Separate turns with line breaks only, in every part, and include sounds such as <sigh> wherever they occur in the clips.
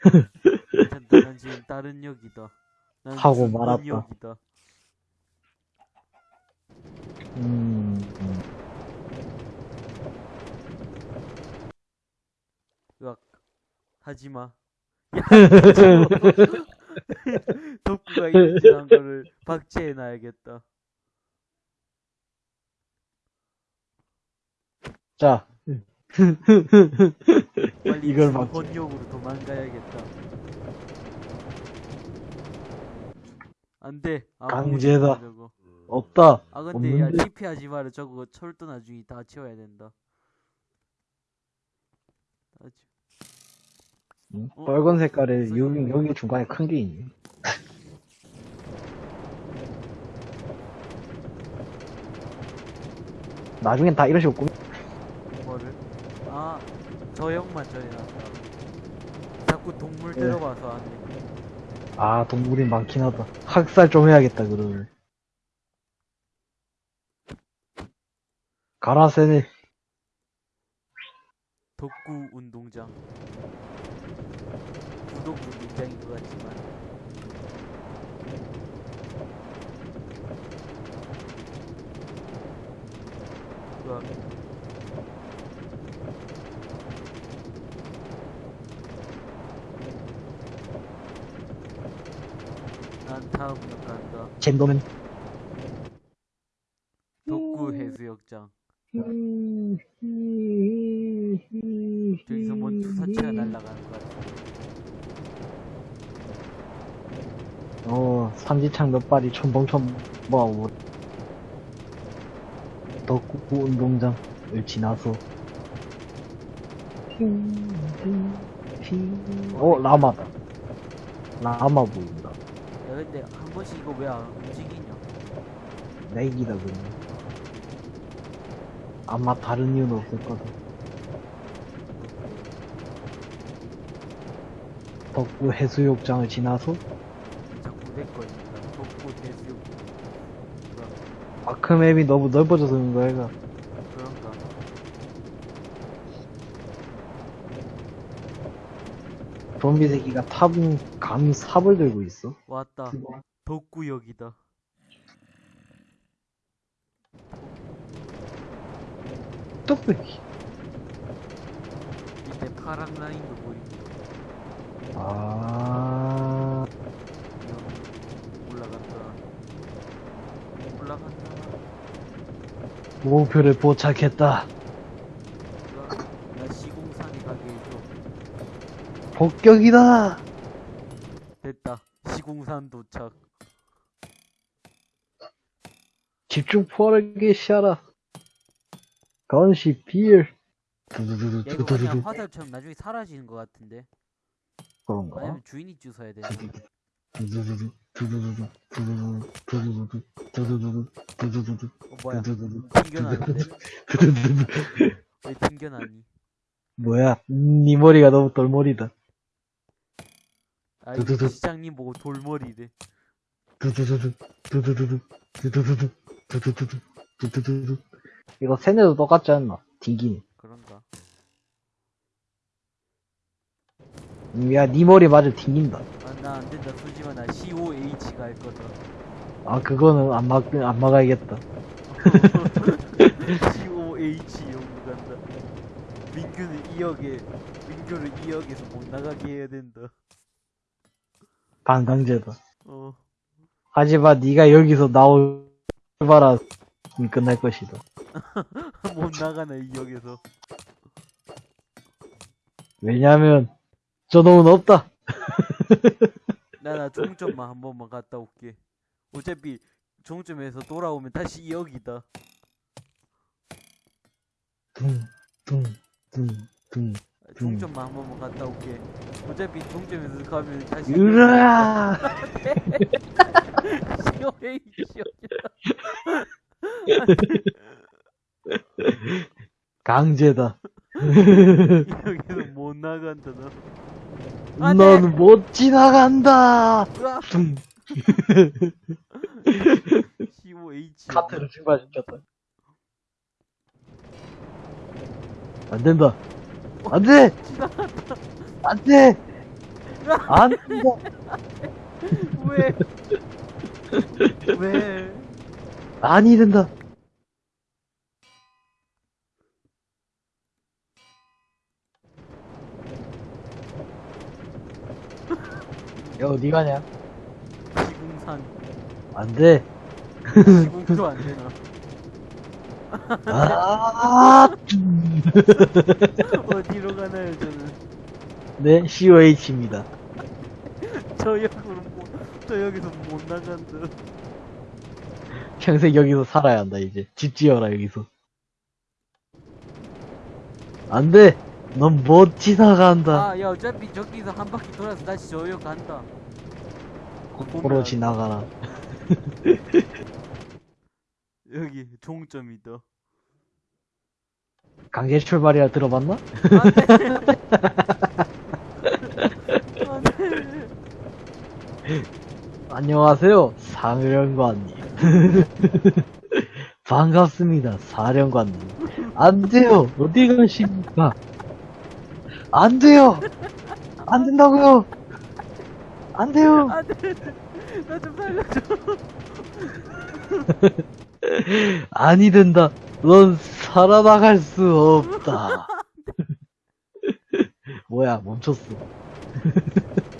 난 지금 다른 역이다. 난
하고 말았다.
역이다.
음, 음.
으악. 하지마. 야. <laughs> 덕구가 인증한 거를 박제해놔야겠다.
자.
빨리
이걸 박제.
번역으로 도망가야겠다. 안 돼. 아,
강제다.
저거.
없다.
아, 근데 야,
없는데?
TP 하지 마라. 저거 철도 나중에 다 채워야 된다. 다 채-
응?
어?
빨간 색깔에
무슨
여기,
소리야?
여기 중간에 큰 게 있네. <laughs> 나중엔 다 이런 식으로 꾸미,
저 형만 저해놨다. 자꾸 동물
예.
들어가서 안 돼.
아, 동물이 많긴 하다. 학살 좀 해야겠다, 그러면. 가라, 세네.
덕구 운동장. 구독 운동장인 것 같지만. 으악. 난 다음 역 간다.
젠더맨.
덕구 해수욕장. 저기서 뭔 투사체가 날아가는 것 같아.
어, 삼지창 몇 발이 첨벙첨벙 하고. 덕구 운동장을 지나서. 어, 라마다. 라마 보인다.
야 근데 한 번씩 이거 왜 안 움직이냐?
내기다, 그냥. 아마 다른 이유는 없을 거다. 덕구 해수욕장을 지나서
자꾸 내 걸린다. 덕구 해수욕.
아크맵이 너무 넓어져서 그런 거야, 얘가. 좀비 새끼가 탑은 감히 삽을 들고 있어.
왔다. 덕구역이다.
뚝배기.
밑에 파란 라인도 보인다.
아,
올라간다. 올라간다.
목표를 포착했다.
으악, 나 시공산에 가게 해줘.
폭격이다.
됐다. 시공산 도착.
집중 포화를 시하라. 건시 빌. 두두두두
야 이거 그냥. 화살처럼 나중에 사라지는 것 같은데.
그런가?
아니면 주인이 주워야 되나?
두두두두 두두두두 두두두두 두두두두 두두두두 두두두두
어 뭐야? 튕겨나는데? 왜 튕겨나니?
뭐야? 네 머리가 너무 돌머리다.
아
두두두.
이 시장님 보고 돌머리래.
두두두두 두두두두 두두두두 두두두두 두두두두 이거 세네도 똑같지 않나? 튕기네
그런가?
음, 야, 네 머리 맞으면 튕긴다.
아 나 안 된다. 솔직히 나 COH 갈 거다.
아, 그거는 안 막, 안 막아야겠다. <laughs>
COH 연구 간다. 민규는 2억에 민규를 2억에서 못 나가게 해야 된다.
반강제다.
어.
하지만 네가 여기서 나올 봐라. 끝날 것이다. <laughs>
못 나가네 2억에서.
왜냐면, 저놈은 없다. <laughs>
나나 종점만 한 번만 갔다 올게. 어차피 종점에서 돌아오면 다시 2억이다.
둥, 둥, 둥, 둥.
종점만 한 번만 갔다 올게. 어차피 종점에서 가면 다시
으아!
COH <laughs>
강제다.
여기서 못 나간다 너. 안 돼!
넌못 지나간다!
COH.
카트를 증발시켰다. 안 된다. 안 돼! 안 돼! 안,
왜? 왜?
아니 된다. 야, 어디 가냐?
지궁산.
안 돼.
지궁도 안 되나?
아,
어디로 가나요, 저는?
네, COH입니다. <laughs>
저 역으로 못, 저 여기서 못 나간다.
평생 여기서 살아야 한다, 이제. 집 지어라, 여기서. 안 돼! 넌 못 지나간다.
아, 야, 어차피 저기서 한 바퀴 돌아서 다시 저역 간다.
거꾸로 지나가라. <laughs>
여기 종점이다.
강제 출발이라 들어봤나? <laughs> 안녕하세요, 사령관님. <laughs> 반갑습니다, 사령관님. 안 돼요, 어디 가십니까? 안 돼요! 안 된다고요! 안 돼요!
안 돼! 나좀 살려줘. <laughs>
아니 된다. 넌 살아나갈 수 없다. 뭐야, 멈췄어. <laughs>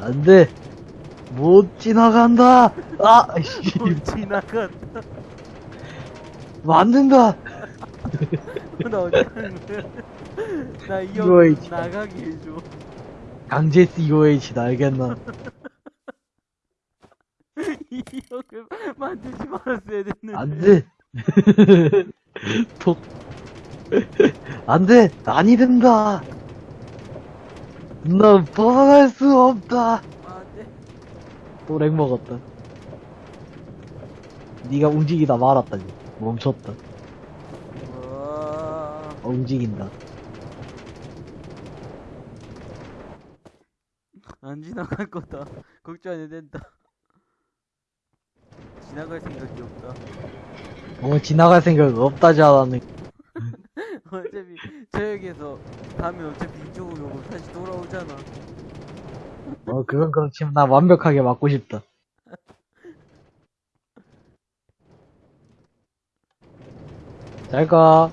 안 돼. 못 지나간다. 아, 씨.
못 지나간다.
안 된다. <laughs>
나 거야? 나이
있지.
나가게 해줘.
강제 COH 알겠나? <laughs>
이 역을 만들지 말았어야 됐는데.
안 돼. <laughs> 톡. 안 돼. 아니 된다. 넌 벗어날 수 없다.
안 돼.
또 렉 먹었다. 네가 움직이다 말았다. 이제. 멈췄다.
와.
어, 움직인다.
안 지나갈 거다. 걱정 안 해도 된다. 지나갈 생각이 없다.
어, 지나갈 생각 없다지 않았네. <laughs>
어차피 저 역에서 가면 어차피 이쪽으로 오고 다시 돌아오잖아.
어, 그건 그렇지만 나 완벽하게 맞고 싶다. 잘 가.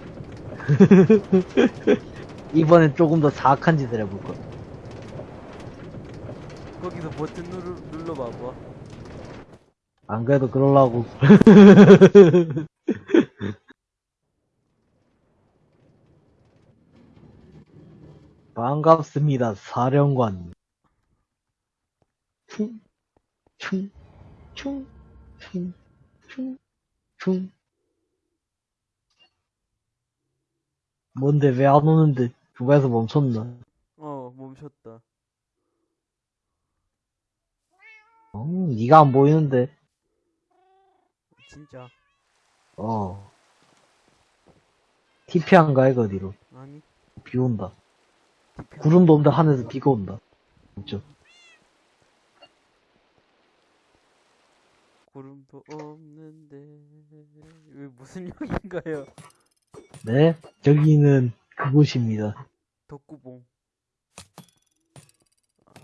<laughs> 이번엔 조금 더 사악한 짓을 해볼 거야.
거기서 버튼 누르, 눌러봐봐.
안 그래도 그럴라고. <laughs> 반갑습니다, 사령관. 충, 충, 충, 충, 충, 충. 뭔데, 왜 안 오는데? 중간에서 멈췄나?
어, 멈췄다.
어, 니가 안 보이는데?
진짜.
어. TP한가, 이거 어디로?
아니,
비 온다. 구름도 없는데 하늘에서 비가 온다. 그죠?
구름도 없는데. 왜 무슨 역인가요?
네? 저기는 그곳입니다.
덕구봉.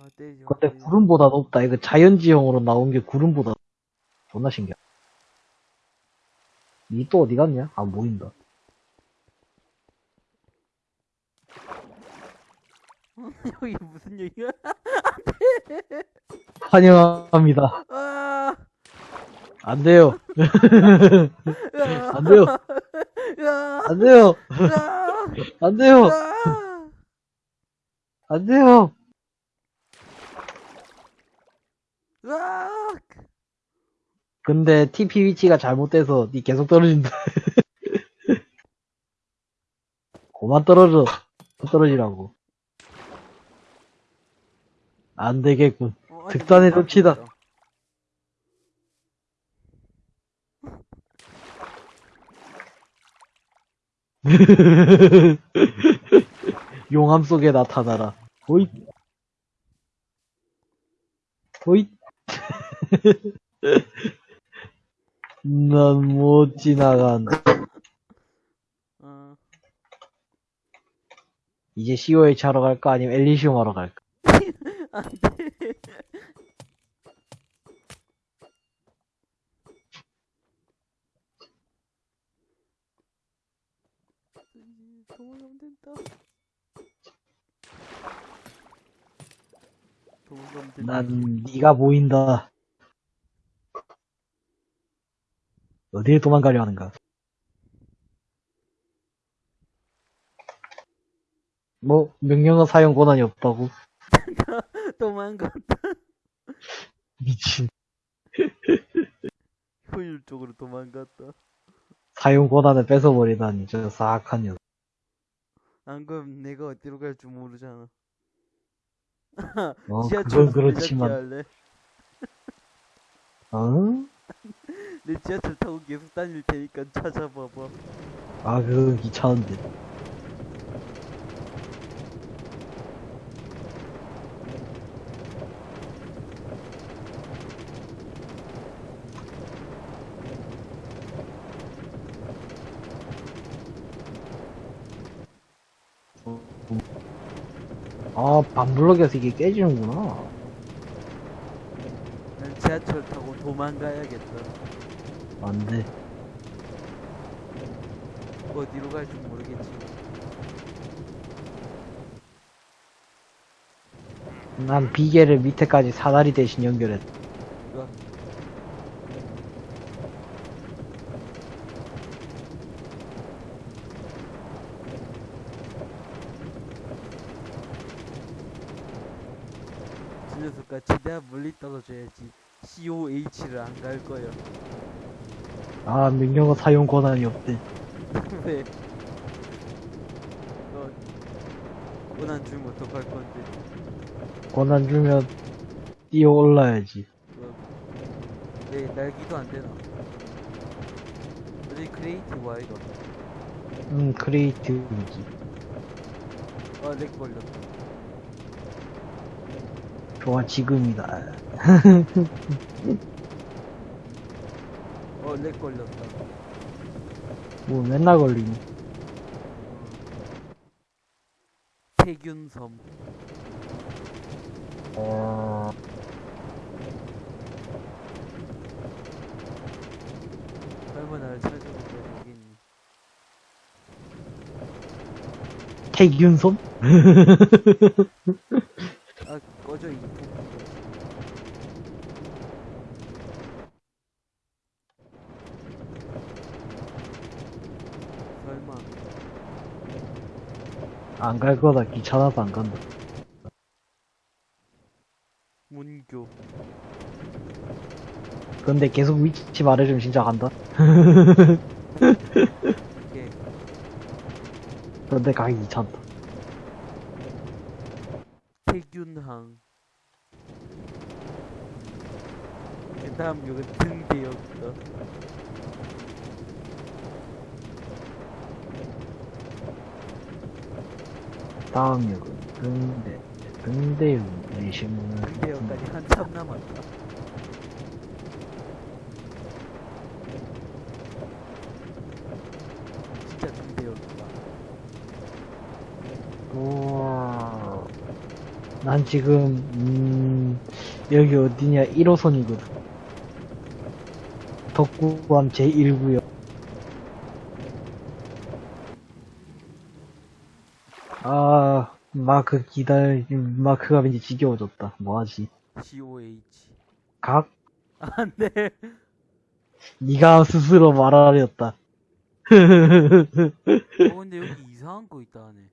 아, 떼죠.
근데
떼죠.
구름보다 높다. 이거 자연지형으로 나온 게 구름보다 존나 신기하다. 니 또 어디 갔냐? 안 보인다. <laughs>
여기 무슨 역이야? <laughs>
환영합니다.
아!
안 돼요.
야!
안 돼요.
야!
안 돼요.
야!
안 돼요.
야!
안 돼요.
으악!
근데 TP 위치가 잘못돼서 니 계속 떨어진다. <laughs> 그만 떨어져. 떨어지라고. 안 되겠군.
어,
조치다.
바꾼다. <laughs>
용암 속에 나타나라. 호잇. 호잇. <laughs> 난 못 지나간다.
어,
이제 COH 하러 갈까? 아니면 엘리시움 하러 갈까?
안 돼 도망가면 된다 도망가면 된다
난 네가 보인다. 어디에 도망가려 하는가? 뭐 명령어 사용 권한이 없다고? <laughs>
도망간다
미친. <laughs>
효율적으로 도망갔다
사용 권한을 뺏어버리다니 저 사악한 녀석.
안 그럼 내가 어디로 갈줄 모르잖아 <laughs>
어,
지하철
그건 그렇지만, 어? <laughs>
내 지하철 타고 계속 다닐 테니까 찾아봐봐
아, 그건 귀찮은데. 아, 반블럭에서 이게 깨지는구나.
난 지하철 타고 도망가야겠다
안 돼.
어디로 갈줄 모르겠지
난 비계를 밑에까지 사다리 대신 연결했다.
녀석과 최대한 멀리 떨어져야지 COH를 안 갈 거야
아, 명령어 사용 권한이 없대.
왜? <laughs> 너 권한 주면 어떡할 건데
권한 주면 뛰어 올라야지.
내 날기도 안 되나? 어디 creative 아이가?
음, creative지.
아, lag 걸렸다.
좋아, 지금이다.
어, 렉 걸렸다.
뭐 맨날 걸리니.
태균섬.
어,
설마 나를 거야, 여기니.
태균섬?
아, 꺼져, 이 폭. 설마.
안 갈 거다. 귀찮아서 안 간다.
문교.
근데 계속 위치 말해주면 진짜 간다. 근데 가기 귀찮다.
태균항. 그 다음 여기 등대역이다.
다음 역은 등대, 등대역 내시문을.
등대역까지 한참 남았다. 진짜 등대역이다.
우와. 난 지금, 음, 여기 어디냐, 1호선이거든. 덕구암 제1구역. 아, 마크 기다려, 마크가 왠지 지겨워졌다. 뭐하지?
COH.
각?
안 돼.
니가 스스로 말하렸다.
어, 근데 여기 이상한 거 있다 하네.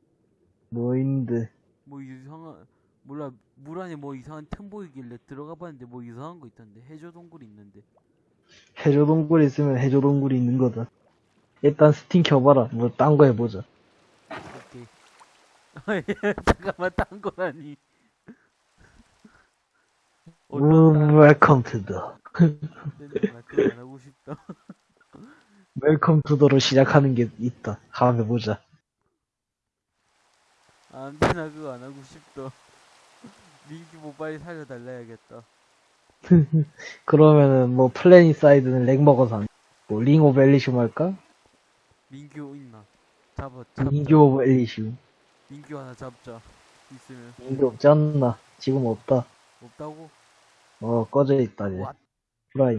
뭐인데.
뭐 이상한, 몰라, 물 안에 뭐 이상한 틈 보이길래 들어가 봤는데 뭐 이상한 거 있던데. 해저 동굴 있는데.
해조동굴 있으면 해조동굴이 있는 거다. 일단 스팀 켜봐라. 뭐 딴 거 해보자.
오케이. <laughs> 잠깐만, 딴 거라니.
음, welcome to the.
나 그거 안 하고 싶다.
welcome to the로 시작하는 게 있다. 한번 해보자.
안 돼, 나 그거 안 하고 싶다. 민규 모바일 살려달라 해야겠다. <laughs>
그러면은 뭐 PlanetSide는 lag 먹어서 안 뭐, Ring of Elysium 할까?
민규 있나? 잡아, 잡자.
민규 of Elysium.
인규 하나 잡자. 있으면.
인기 없지 않나? 지금 없다.
없다고?
어, 꺼져 있다, 이제.
왓?